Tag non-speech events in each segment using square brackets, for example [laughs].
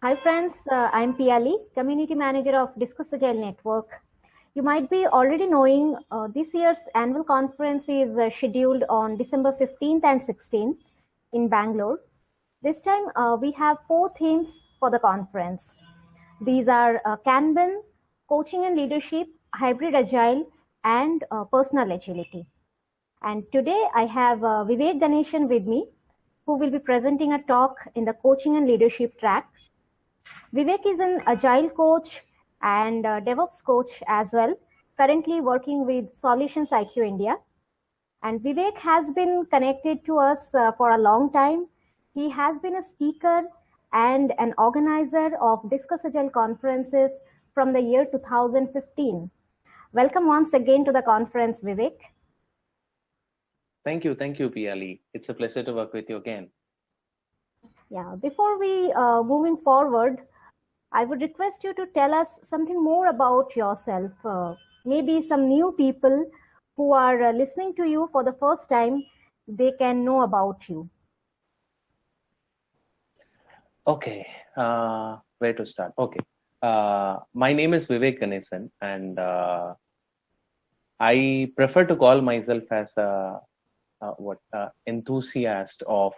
Hi friends, uh, I'm Piali, Community Manager of Discuss Agile Network. You might be already knowing uh, this year's annual conference is uh, scheduled on December 15th and 16th in Bangalore. This time uh, we have four themes for the conference. These are uh, Kanban, Coaching and Leadership, Hybrid Agile, and uh, Personal Agility. And today I have Vivek Ganesan with me, who will be presenting a talk in the Coaching and Leadership track Vivek is an agile coach and DevOps coach as well, currently working with Solutions IQ India. And Vivek has been connected to us uh, for a long time. He has been a speaker and an organizer of Discuss Agile conferences from the year 2015. Welcome once again to the conference, Vivek. Thank you. Thank you, Piali. It's a pleasure to work with you again. Yeah, before we uh, moving forward, I would request you to tell us something more about yourself. Uh, maybe some new people who are uh, listening to you for the first time, they can know about you. Okay, uh, where to start? Okay, uh, my name is Vivek Ganesan and uh, I prefer to call myself as a, a what enthusiast of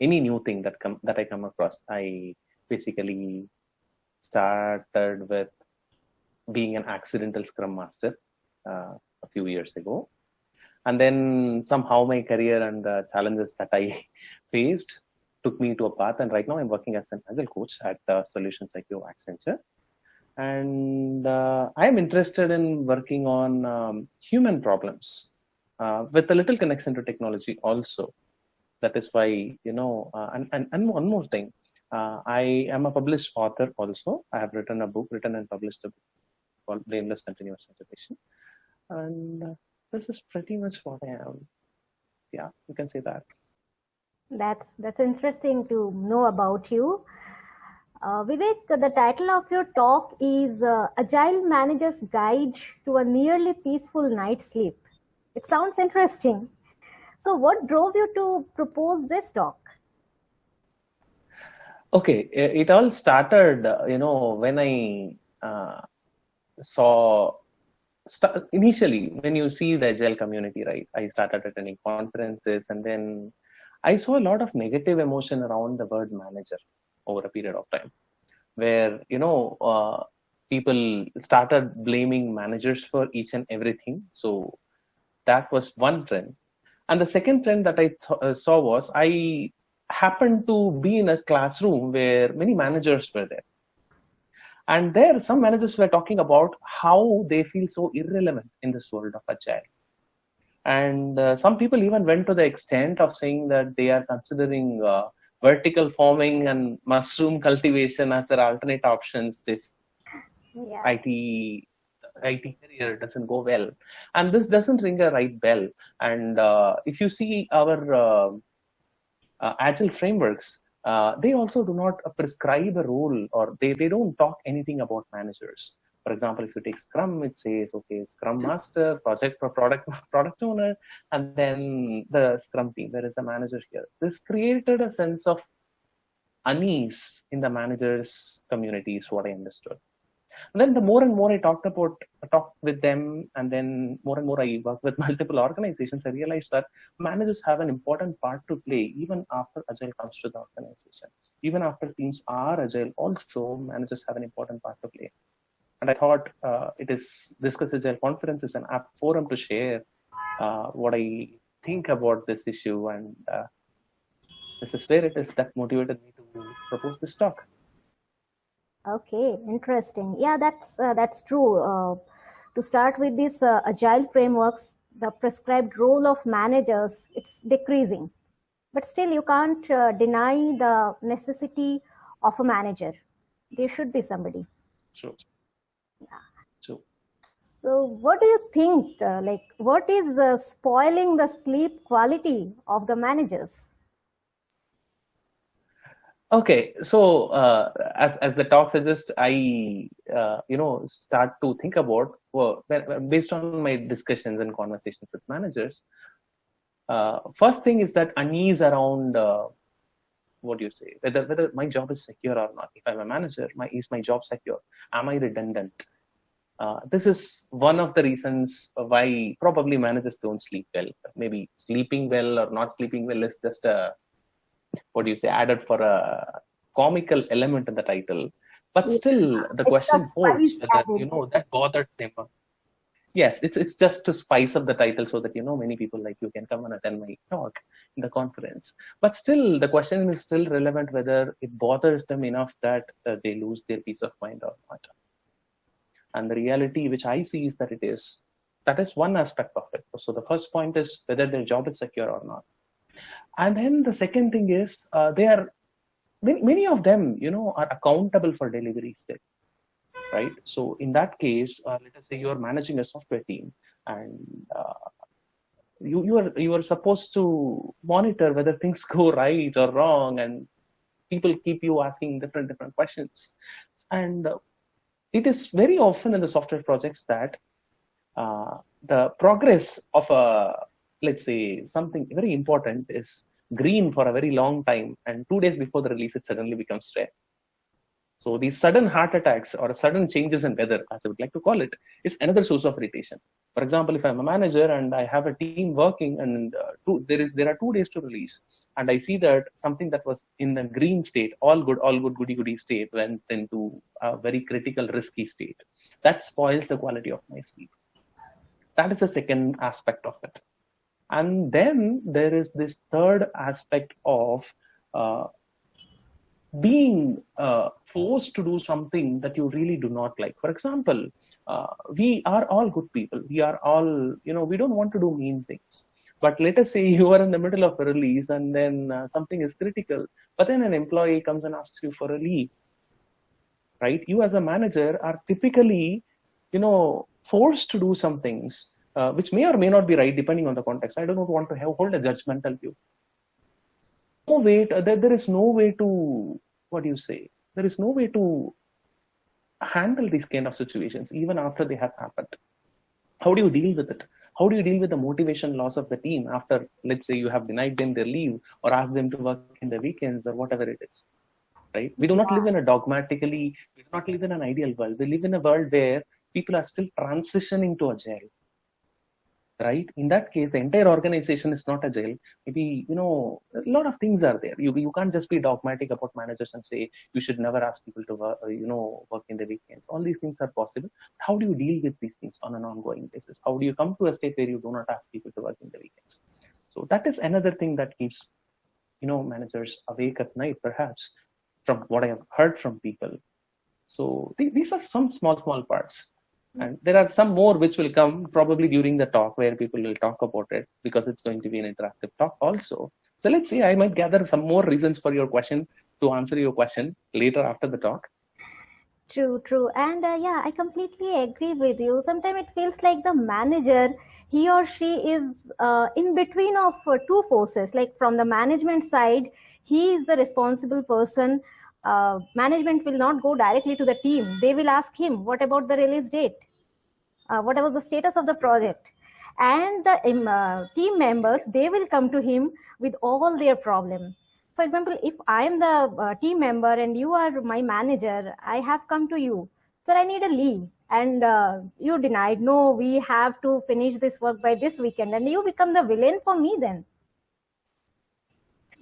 any new thing that come that I come across. I basically started with being an accidental Scrum Master uh, a few years ago, and then somehow my career and the challenges that I [laughs] faced took me to a path. And right now I'm working as an agile coach at uh, Solutions IQ Accenture. And uh, I'm interested in working on um, human problems uh, with a little connection to technology also that is why you know uh, and, and and one more thing uh, i am a published author also. I have written a book written and published a book called blameless continuous integration and uh, this is pretty much what i am. Yeah you can say that. That's that's interesting to know about you. Uh, Vivek, the title of your talk is uh, Agile Manager's Guide to a Nearly Peaceful Night's Sleep. It sounds interesting. So what drove you to propose this talk? Okay, it all started, you know, when I uh, saw initially when you see the agile community, right? I started attending conferences and then I saw a lot of negative emotion around the word manager over a period of time where, you know, uh, people started blaming managers for each and everything. So that was one trend. And the second trend that I uh, saw was I happened to be in a classroom where many managers were there. And there, some managers were talking about how they feel so irrelevant in this world of agile. And uh, some people even went to the extent of saying that they are considering uh, vertical farming and mushroom [laughs] cultivation as their alternate options if yeah. IT IT career doesn't go well, and this doesn't ring a right bell. And uh, if you see our uh, uh, agile frameworks, uh, they also do not prescribe a role, or they they don't talk anything about managers. For example, if you take Scrum, it says, okay, Scrum Master, project product [laughs] product owner, and then the Scrum team. There is a manager here. This created a sense of unease in the managers community is what I understood. And then the more and more I talked about, talked with them, and then more and more I worked with [laughs] multiple organizations, I realized that managers have an important part to play even after Agile comes to the organization. Even after teams are Agile, also managers have an important part to play. And I thought uh, it is Discuss Agile conference is an apt forum to share uh, what I think about this issue. And uh, this is where it is that motivated me to propose this talk. Okay, interesting. Yeah, that's uh, that's true. Uh, to start with these uh, agile frameworks, the prescribed role of managers it's decreasing, but still you can't uh, deny the necessity of a manager. There should be somebody. True. Yeah. True. So, what do you think? Uh, like, what is uh, spoiling the sleep quality of the managers? Okay so uh, as as the talk suggests i uh, you know start to think about well, based on my discussions and conversations with managers uh, first thing is that unease around uh, what do you say? Whether whether my job is secure or not. If i'm a manager my is my job secure? Am i redundant? Uh, this is one of the reasons why probably managers don't sleep well. Maybe sleeping well or not sleeping well is just a what do you say added for a comical element in the title. But Yeah. still the It's question holds added. you know that bothers them yes it's it's just to spice up the title so that you know many people like you can come and attend my talk in the conference. But still the question is still relevant whether it bothers them enough that uh, they lose their peace of mind or not. And the reality which i see is that it is that is one aspect of it. So the first point is whether their job is secure or not and then the second thing is uh, they are many, of them you know are accountable for deliveries there right? So in that case uh, let us say you are managing a software team and uh, you you are you are supposed to monitor whether things [laughs] go right or wrong and people keep you asking different different questions. And uh, it is very often in the software projects that uh, the progress of a let's say something very important is green for a very long time and two days before the release it suddenly becomes red so these sudden heart attacks or sudden changes in weather, as I would like to call it, is another source of irritation. For example, if I'm a manager and I have a team working and uh, two, there is there are two days to release, and I see that something that was in the green state, all good, all good, goody goody state, went into a very critical, risky state, that spoils the quality of my sleep. That is the second aspect of it. And then there is this third aspect of uh, being uh, forced to do something that you really do not like. For example, uh, we are all good people. We are all, you know, we don't want to do mean things. But let us say [laughs] you are in the middle of a release and then uh, something is critical, but then an employee comes and asks you for a leave, right? You as a manager are typically, you know, forced to do some things uh, which may or may not be right depending on the context. I do not want to have, hold a judgmental view. No way to, there, there is no way to what do you say? There is no way to handle these kind of situations even after they have happened. How do you deal with it? How do you deal with the motivation loss of the team after let's say you have denied them their leave or asked them to work in the weekends or whatever it is right? We do not live in a dogmatically we do not live in an ideal world. We live in a world where people are still transitioning to agile right? In that case the entire organization is not agile maybe you know a lot of things are there. You, you can't just be dogmatic about managers and say you should never ask people to work, uh, you know work in the weekends. All these things are possible. How do you deal with these things on an ongoing basis? How do you come to a state where you do not ask people to work in the weekends? So that is another thing that keeps you know managers awake at night perhaps from what i have heard from people. So th- these are some small small parts and there are some more which will come probably during the talk where people will talk about it because it's going to be an interactive talk also. So let's see, I might gather some more reasons for your question to answer your question later after the talk. True, true. And uh, yeah, I completely agree with you. Sometimes it feels like the manager, he or she is uh, in between of uh, two forces. Like from the management side, he is the responsible person. Uh, management will not go directly to the team. They will ask him, what about the release date? Uh, what was the status of the project? And the um, uh, team members, they will come to him with all their problem. For example if i am the uh, team member and you are my manager i have come to you. Sir i need a leave. And uh, you denied no we have to finish this work by this weekend. And you become the villain for me then.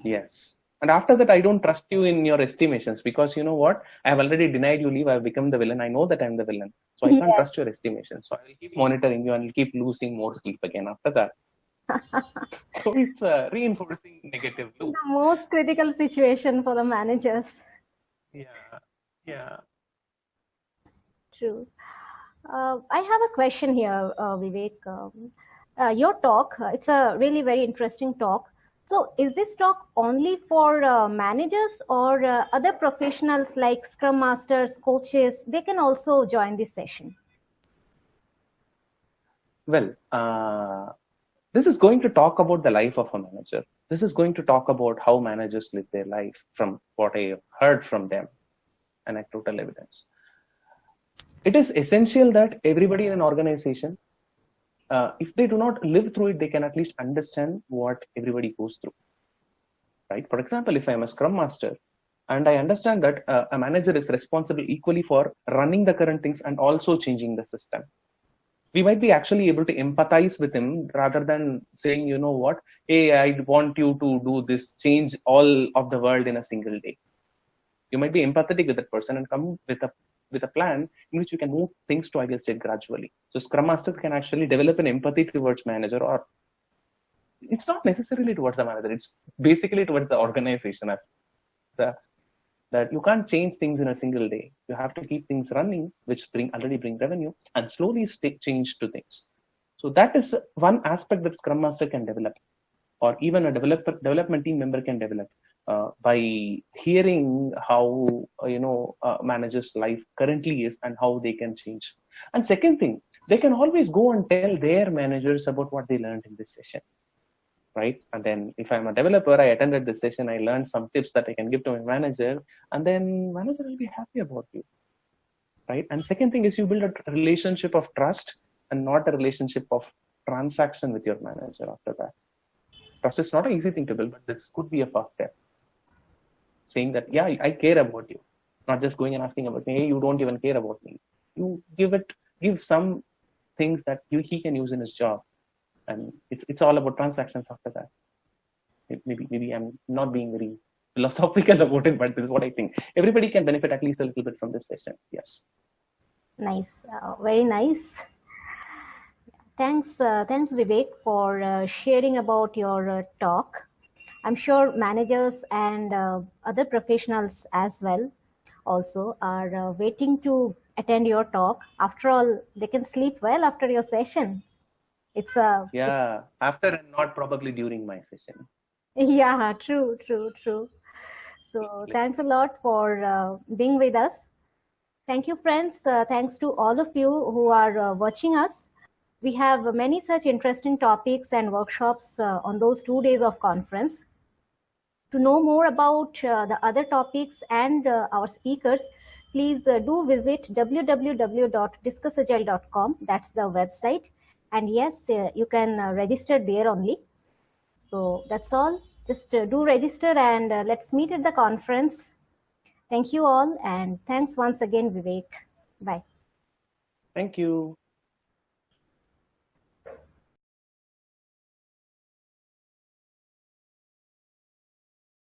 Yes. And after that, I don't trust you in your estimations because you know what? I have already denied you leave. I've become the villain. I know that I'm the villain. So I can't trust your estimations. So I will keep monitoring you and will keep losing more sleep again after that. [laughs] so it's a reinforcing negative loop. the most critical situation for the managers Yeah. Yeah. true uh, i have a question here uh, vivek um, uh, your talk uh, it's a really very interesting talk so is this talk only for uh, managers or uh, other professionals like scrum masters coaches they can also join this session Well, uh, this is going to talk about the life of a manager. This is going to talk about how managers live their life from what I heard from them, anecdotal evidence. It is essential that everybody in an organization, uh, if they do not live through it, they can at least understand what everybody goes through. right? For example, if I'm a Scrum Master and I understand that uh, a manager is responsible equally for running the current things and also changing the system, we might be actually able to empathize with him rather than saying, you know what, hey, I want you to do this, change all of the world in a single day. You might be empathetic with that person and come with a with a plan in which you can move things to ideal state gradually. So Scrum Master can actually develop an empathy towards manager or it's not necessarily towards the manager, it's basically towards the organization as the, that you can't change things in a single day. You have to keep things running, which bring already bring revenue and slowly change to things. So that is one aspect that Scrum Master can develop or even a developer development team member can develop uh, by hearing how uh, you know managers life currently is and how they can change. And second thing they can always go and tell their managers about what they learned in this session right? And then if i'm a developer i attended this session i learned some tips that i can give to my manager and then manager will be happy about you right? And second thing is you build a relationship of trust and not a relationship of transaction with your manager after that. Trust is not an easy thing to build but this could be a first step saying that yeah i care about you. Not just going and asking about me hey you don't even care about me. You give it give some things that you, he can use in his job. And it's it's all about transactions after that. Maybe maybe i'm not being very philosophical [laughs] about it but this is what i think. Everybody can benefit at least a little bit from this session. Yes. Nice. Uh, very nice. Thanks uh, thanks vivek for uh, sharing about your uh, talk I'm sure managers and uh, other professionals as well also are uh, waiting to attend your talk. After all, they can sleep well after your session. It's a uh, yeah it's, after and not probably during my session. [laughs] Yeah, true, true, true. So thanks a lot for uh, being with us. Thank you, friends. Uh, thanks to all of you who are uh, watching us. We have many such interesting topics and workshops on those two days of conference. To know more about uh, the other topics and uh, our speakers, please uh, do visit www.discussagile.com. That's the website. And yes, you can register there only. So that's all. Just do register and let's meet at the conference. Thank you all and thanks once again, Vivek. Bye. Thank you.